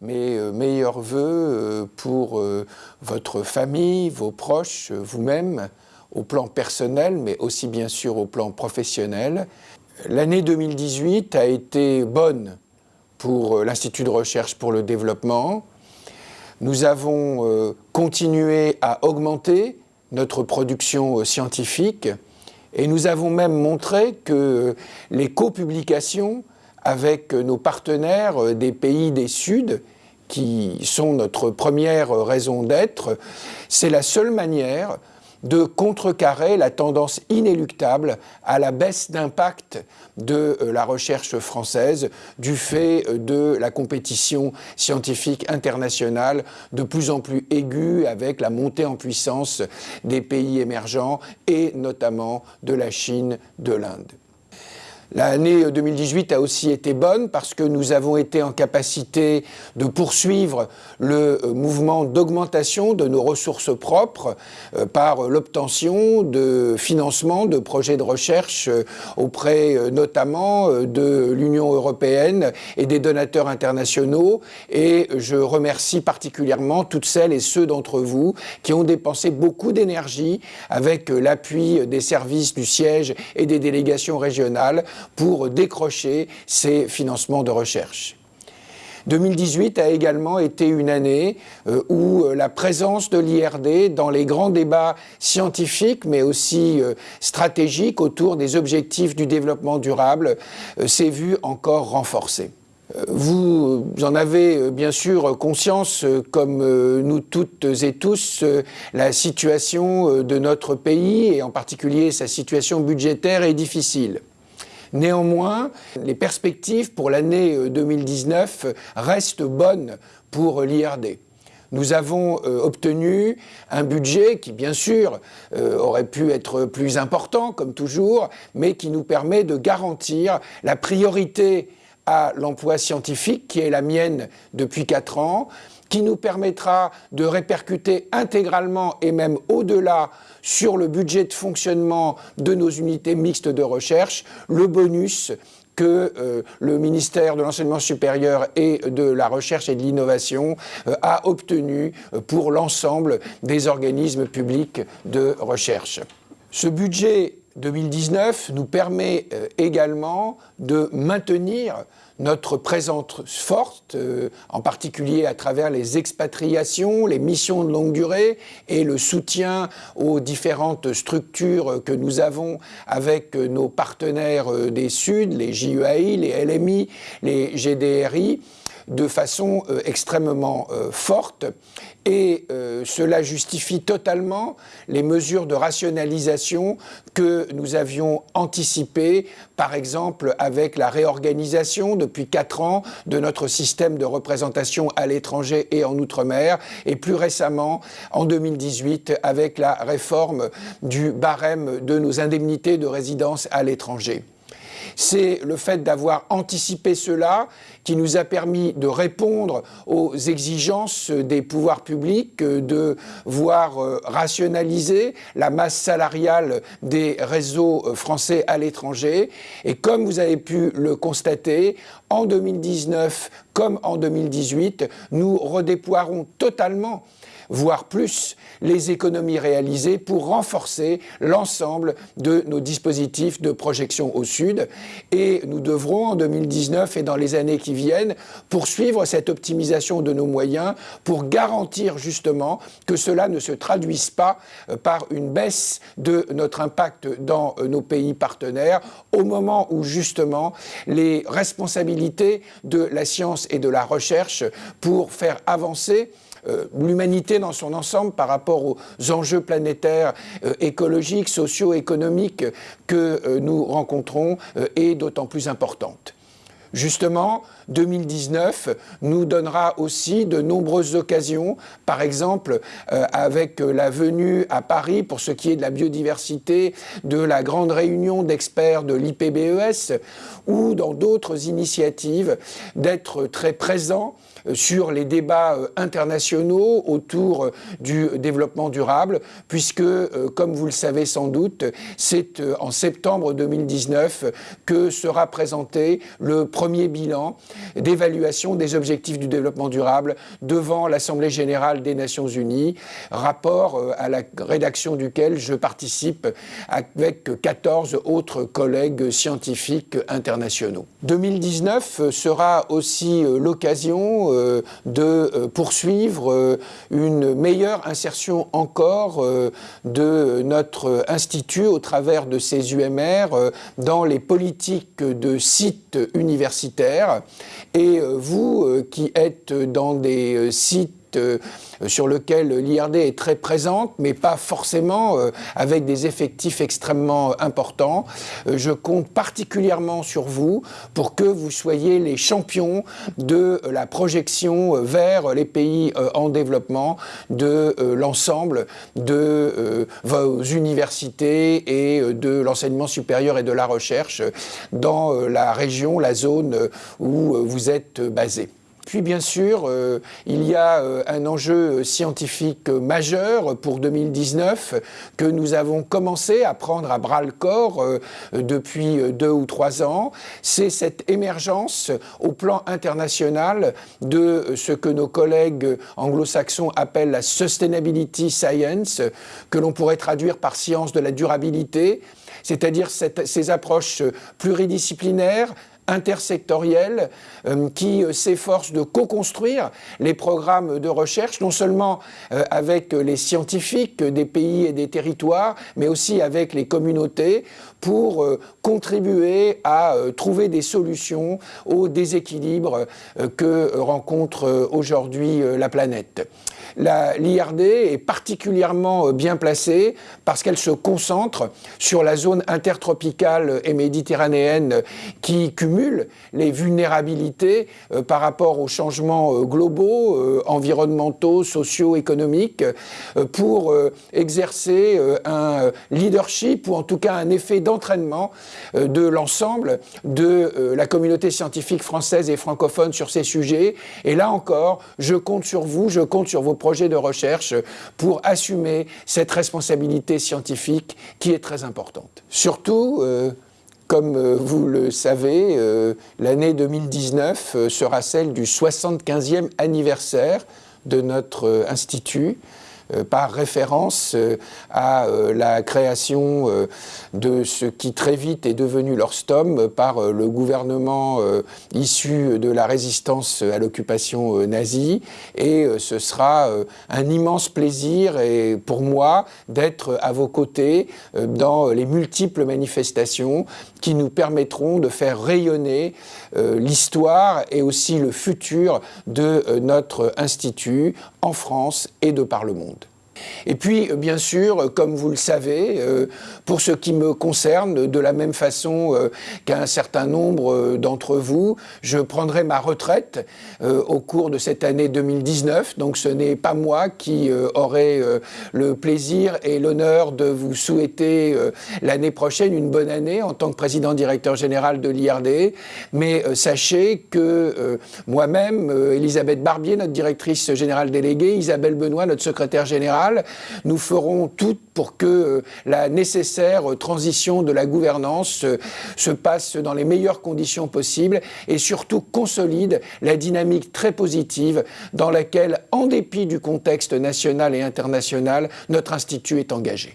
mes euh, meilleurs voeux euh, pour euh, votre famille, vos proches, vous-même, au plan personnel, mais aussi bien sûr au plan professionnel. L'année 2018 a été bonne pour l'Institut de recherche pour le développement. Nous avons continué à augmenter notre production scientifique et nous avons même montré que les copublications avec nos partenaires des pays des Suds, qui sont notre première raison d'être, c'est la seule manière de contrecarrer la tendance inéluctable à la baisse d'impact de euh, la recherche française du fait de la compétition scientifique internationale de plus en plus aiguë avec la montée en puissance des pays émergents et notamment de la Chine, de l'Inde. L'année 2018 a aussi été bonne parce que nous avons été en capacité de poursuivre le euh, mouvement d'augmentation de nos ressources propres euh, par l'obtention de financement de projets de recherche euh, auprès notamment de l'Union européenne et des donateurs internationaux. Et je remercie particulièrement toutes celles et ceux d'entre vous qui ont dépensé beaucoup d'énergie avec l'appui des services du siège et des délégations régionales pour décrocher ces financements de recherche. 2018 a également été une année euh, où euh, la présence de l'IRD dans les grands débats scientifiques mais aussi euh, stratégiques autour des objectifs du développement durable s'est vue encore renforcée. Vous en avez bien sûr conscience, comme nous toutes et tous, la situation de notre pays et en particulier sa situation budgétaire est difficile. Néanmoins, les perspectives pour l'année 2019 euh, restent bonnes pour l'IRD nous avons euh, obtenu un budget qui, bien sûr, euh, aurait pu être plus important, comme toujours, mais qui nous permet de garantir la priorité à l'emploi scientifique, qui est la mienne depuis quatre ans, qui nous permettra de répercuter intégralement et même au-delà sur le budget de fonctionnement de nos unités mixtes de recherche, le bonus que euh, le ministère de l'Enseignement supérieur et de la Recherche et de l'Innovation euh, a obtenu euh, pour l'ensemble des organismes publics de recherche. Ce budget 2019 nous permet également de maintenir notre présence forte, euh, en particulier à travers les expatriations, les missions de longue durée et le soutien aux différentes structures que nous avons avec nos partenaires euh, des Suds, les JEAI, les LMI, les GDRI, de façon euh, extrêmement forte et euh, cela justifie totalement les mesures de rationalisation que nous avions anticipées, par exemple avec la réorganisation depuis quatre ans de notre système de représentation à l'étranger et en Outre-mer, et plus récemment en 2018 avec la réforme du barème de nos indemnités de résidence à l'étranger. C'est le fait d'avoir anticipé cela qui nous a permis de répondre aux exigences des pouvoirs publics, de voir euh, rationaliser la masse salariale des réseaux euh, français à l'étranger. Et comme vous avez pu le constater, en 2019 comme en 2018, nous redéploierons totalement voire plus, les économies réalisées pour renforcer l'ensemble de nos dispositifs de projection au sud. Et nous devrons, en 2019 et dans les années qui viennent, poursuivre cette optimisation de nos moyens pour garantir justement que cela ne se traduise pas euh, par une baisse de notre impact dans euh, nos pays partenaires au moment où justement les responsabilités de la science et de la recherche pour faire avancer euh, l'humanité dans son ensemble par rapport aux enjeux planétaires, euh, écologiques, socio-économiques que euh, nous rencontrons est d'autant plus importante. Justement, 2019 nous donnera aussi de nombreuses occasions, par exemple avec la venue à Paris pour ce qui est de la biodiversité, de la grande réunion d'experts de l'IPBES ou dans d'autres initiatives, d'être très présents euh, sur les débats euh, internationaux autour euh, du développement durable, puisque, comme vous le savez sans doute, c'est en septembre 2019 que sera présenté le premier bilan d'évaluation des objectifs du développement durable devant l'Assemblée générale des Nations Unies, rapport à la rédaction duquel je participe avec 14 autres collègues scientifiques internationaux. 2019 sera aussi l'occasion de poursuivre une meilleure insertion encore de notre institut au travers de ces UMR dans les politiques de sites universitaires. Et vous qui êtes dans des sites euh, sur lequel l'IRD est très présente, mais pas forcément euh, avec des effectifs extrêmement importants. Euh, je compte particulièrement sur vous pour que vous soyez les champions de la projection vers les pays en développement de l'ensemble de vos universités et de l'enseignement supérieur et de la recherche dans la région, la zone où vous êtes basé. Puis bien sûr, euh, il y a euh, un enjeu scientifique majeur pour 2019 que nous avons commencé à prendre à bras le corps euh, depuis deux ou trois ans. C'est cette émergence au plan international de ce que nos collègues anglo-saxons appellent la sustainability science, que l'on pourrait traduire par science de la durabilité, c'est-à-dire ces approches pluridisciplinaires, intersectorielle euh, qui euh, s'efforce de co-construire les programmes de recherche, non seulement euh, avec les scientifiques des pays et des territoires, mais aussi avec les communautés pour contribuer à trouver des solutions aux déséquilibres que rencontre aujourd'hui la planète. L'IRD est particulièrement bien placée parce qu'elle se concentre sur la zone intertropicale et méditerranéenne qui cumule les vulnérabilités euh, par rapport aux changements euh, globaux, euh, environnementaux, sociaux, économiques, pour exercer un leadership ou en tout cas un effet d'entraînement de l'ensemble de la communauté scientifique française et francophone sur ces sujets. Et là encore, je compte sur vous, je compte sur vos projets de recherche pour assumer cette responsabilité scientifique qui est très importante. Surtout, comme euh, vous le savez, euh, l'année 2019 euh, sera celle du 75e anniversaire de notre institut. Euh, par référence euh, à euh, la création de ce qui très vite est devenu l'Orstom par le gouvernement issu de la résistance à l'occupation nazie. Et ce sera un immense plaisir et pour moi d'être à vos côtés dans les multiples manifestations qui nous permettront de faire rayonner l'histoire et aussi le futur de notre institut en France et de par le monde. Et puis, bien sûr, comme vous le savez, euh, pour ce qui me concerne, de la même façon euh, qu'un certain nombre euh, d'entre vous, je prendrai ma retraite au cours de cette année 2019. Donc ce n'est pas moi qui aurai le plaisir et l'honneur de vous souhaiter l'année prochaine une bonne année en tant que président directeur général de l'IRD. Mais sachez que moi-même, Elisabeth Barbier, notre directrice générale déléguée, Isabelle Benoît, notre secrétaire nous ferons tout pour que euh, la nécessaire transition de la gouvernance euh, se passe dans les meilleures conditions possibles et surtout consolide la dynamique très positive dans laquelle, en dépit du contexte national et international, notre institut est engagé.